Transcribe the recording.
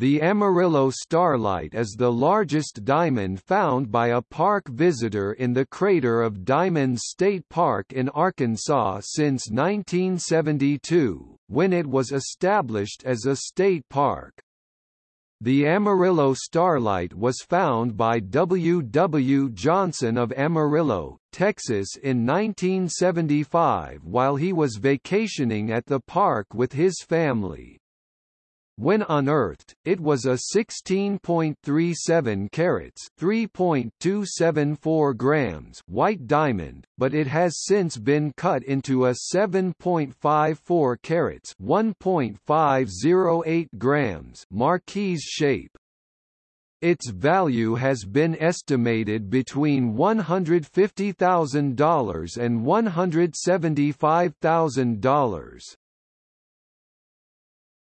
The Amarillo Starlight is the largest diamond found by a park visitor in the crater of Diamond State Park in Arkansas since 1972, when it was established as a state park. The Amarillo Starlight was found by W. W. Johnson of Amarillo, Texas in 1975 while he was vacationing at the park with his family. When unearthed, it was a 16.37 carats (3.274 grams) white diamond, but it has since been cut into a 7.54 carats (1.508 grams) marquise shape. Its value has been estimated between $150,000 and $175,000.